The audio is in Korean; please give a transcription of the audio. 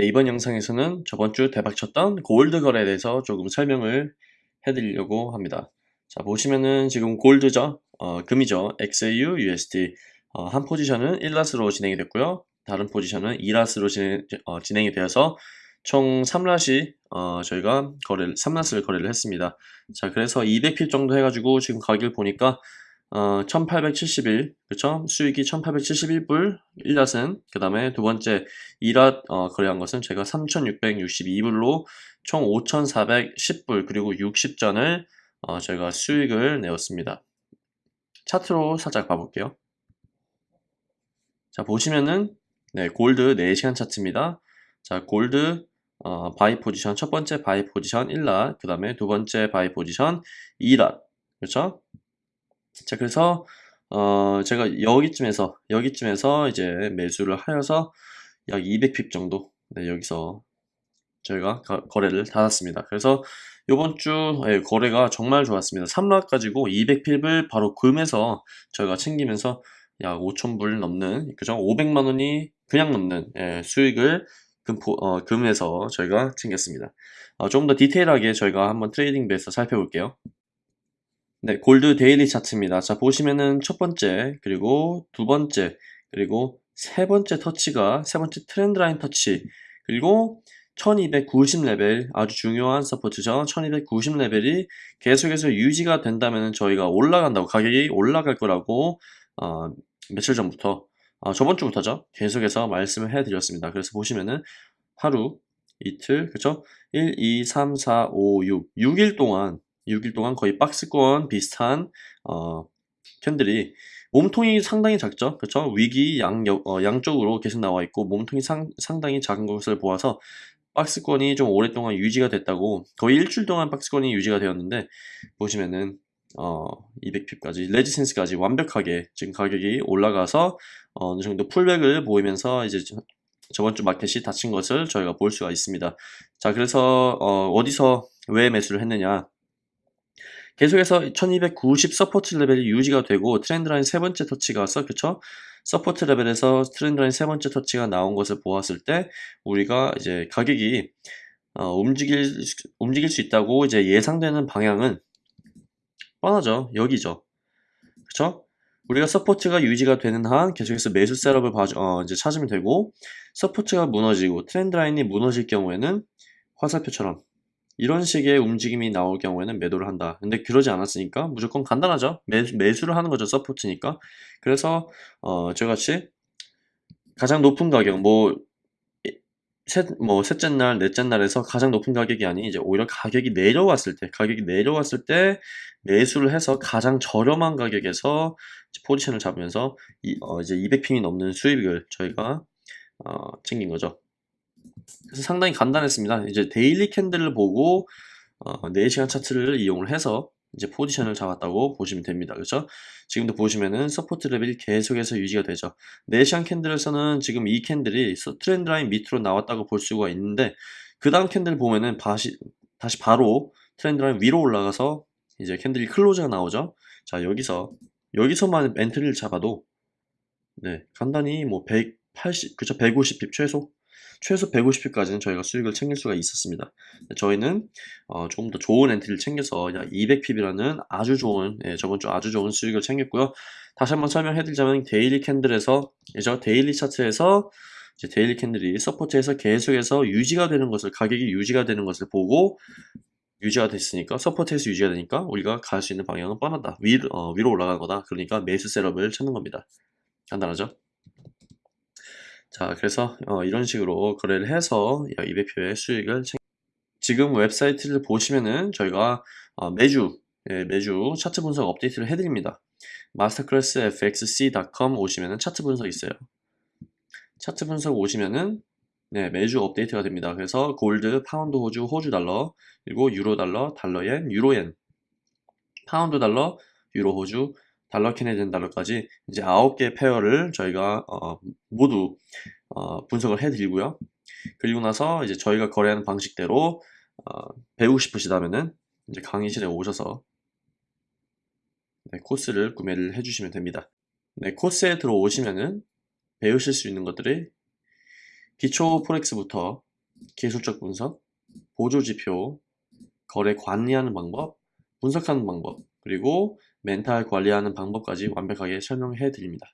네, 이번 영상에서는 저번 주 대박쳤던 골드 거래에 대해서 조금 설명을 해드리려고 합니다. 자, 보시면은 지금 골드죠? 어, 금이죠? XAU, USD. 어, 한 포지션은 1랏으로 진행이 됐고요. 다른 포지션은 2랏으로 진행, 어, 진행이 되어서 총 3랏이 어, 저희가 거래를 3랏을 거래를 했습니다. 자, 그래서 200핍 정도 해가지고 지금 가격을 보니까 어, 1871, 그쵸? 수익이 1871불 1 lot은, 그 다음에 두 번째 2 lot 어, 거래한 것은 제가 3662불로 총 5410불, 그리고 60전을 어, 저희가 수익을 내었습니다. 차트로 살짝 봐볼게요. 자, 보시면은, 네, 골드 4시간 차트입니다. 자, 골드, 어, buy position, 첫 번째 buy position 1 lot, 그 다음에 두 번째 buy position 2 lot, 그렇죠? 자 그래서 어 제가 여기쯤에서 여기쯤에서 이제 매수를 하여서 약 200pip 정도 네, 여기서 저희가 가, 거래를 닫았습니다. 그래서 이번 주 예, 거래가 정말 좋았습니다. 3 lot 가지고 200pip을 바로 금에서 저희가 챙기면서 약 5천불 넘는 그죠? 500만 원이 그냥 넘는 예, 수익을 금, 어, 금에서 저희가 챙겼습니다. 어, 조금 더 디테일하게 저희가 한번 trading basis 살펴볼게요. 네, gold daily 차트입니다. 자, 보시면은 첫 번째, 그리고 두 번째, 그리고 세 번째 터치가, 세 번째 trend line 터치, 그리고 1290레벨, 아주 중요한 support죠. 1290레벨이 계속해서 유지가 된다면 저희가 올라간다고, 가격이 올라갈 거라고, 어, 며칠 전부터, 어, 저번 주부터죠. 계속해서 말씀을 해드렸습니다. 그래서 보시면은 하루, 이틀, 그쵸? 1, 2, 3, 4, 5, 6, 6일 동안 6일 동안 거의 박스권 비슷한 어, 캔들이 몸통이 상당히 작죠? 그렇죠 위기 양, 어, 양쪽으로 계속 나와 있고 몸통이 상, 상당히 작은 것을 보아서 박스권이 좀 오랫동안 유지가 됐다고 거의 일주일 동안 박스권이 유지가 되었는데 보시면은 어, 200핍까지 레지센스까지 완벽하게 지금 가격이 올라가서 어, 어느 정도 풀백을 보이면서 이제 저번 주 마켓이 닫힌 것을 저희가 볼 수가 있습니다. 자 그래서 어, 어디서 왜 매수를 했느냐 계속해서 1290 support 레벨이 유지가 되고 trend line 세 번째 터치가 왔어 그쵸? support 레벨에서 trend line 세 번째 터치가 나온 것을 보았을 때 우리가 이제 가격이 어, 움직일 움직일 수 있다고 이제 예상되는 방향은 뻔하죠 여기죠 그쵸? 우리가 support가 유지가 되는 한 계속해서 매수 setup을 봐, 어, 이제 찾으면 되고 support가 무너지고 trend line이 무너질 경우에는 화살표처럼 이런 식의 움직임이 나올 경우에는 매도를 한다. 근데 그러지 않았으니까 무조건 간단하죠. 매, 매수를 하는 거죠. support니까. 그래서 어, 저같이 가장 높은 가격 뭐 셋, 뭐 셋째 날, 넷째 날에서 가장 높은 가격이 아닌 이제 오히려 가격이 내려왔을 때, 가격이 내려왔을 때 매수를 해서 가장 저렴한 가격에서 포지션을 잡으면서 이, 어, 이제 200pip이 넘는 수익을 저희가 어, 챙긴 거죠. 그래서 상당히 간단했습니다. 이제 daily candle을 보고 어, 4시간 차트를 이용을 해서 이제 포지션을 잡았다고 보시면 됩니다. 그렇죠? 지금도 보시면은 support 레벨이 계속해서 유지가 되죠. 4시간 candle에서는 지금 이 candle이 trend line 밑으로 나왔다고 볼 수가 있는데 그 다음 candle 보면은 다시, 다시 바로 trend line 위로 올라가서 이제 candle이 close가 나오죠. 자 여기서 여기서만 엔트리를 잡아도 네 간단히 뭐 180, 그쵸 150pip 최소 최소 150pip까지는 저희가 수익을 챙길 수가 있었습니다. 저희는 어, 조금 더 좋은 엔트리를 챙겨서 약 200pip이라는 아주 좋은 예, 저번 주 아주 좋은 수익을 챙겼고요. 다시 한번 설명해드리자면 daily candle에서 이제 daily 차트에서 이제 daily candle이 support에서 계속해서 유지가 되는 것을 가격이 유지가 되는 것을 보고 유지가 됐으니까 support에서 유지가 되니까 우리가 갈 수 있는 방향은 뻔하다. 위로, 어, 위로 올라가는 거다. 그러니까 매수 setup을 찾는 겁니다. 간단하죠 자 그래서 어, 이런 식으로 거래를 해서 200pip의 수익을 챙... 지금 웹사이트를 보시면은 저희가 어, 매주 예, 매주 차트 분석 업데이트를 해드립니다 masterclassfxc.com 오시면은 차트 분석 있어요 차트 분석 오시면은 네, 매주 업데이트가 됩니다. 그래서 골드, 파운드, 호주, 호주 달러, 그리고 유로 달러, 달러 엔, 유로 엔, 파운드 달러, 유로 호주, 달러 Canadian 달러까지 이제 9개 pair를 저희가 어, 모두 어, 분석을 해드리고요. 그리고 나서 이제 저희가 거래하는 방식대로 어, 배우고 싶으시다면은 이제 강의실에 오셔서 네, 코스를 구매를 해주시면 됩니다. 네, 코스에 들어오시면은 배우실 수 있는 것들이 기초 포렉스부터 기술적 분석, 보조지표, 거래 관리하는 방법, 분석하는 방법, 그리고 멘탈 관리하는 방법까지 완벽하게 설명해 드립니다.